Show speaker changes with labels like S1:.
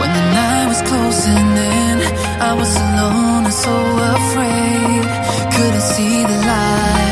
S1: When the night was closing in, I was alone and so afraid. Couldn't see the light.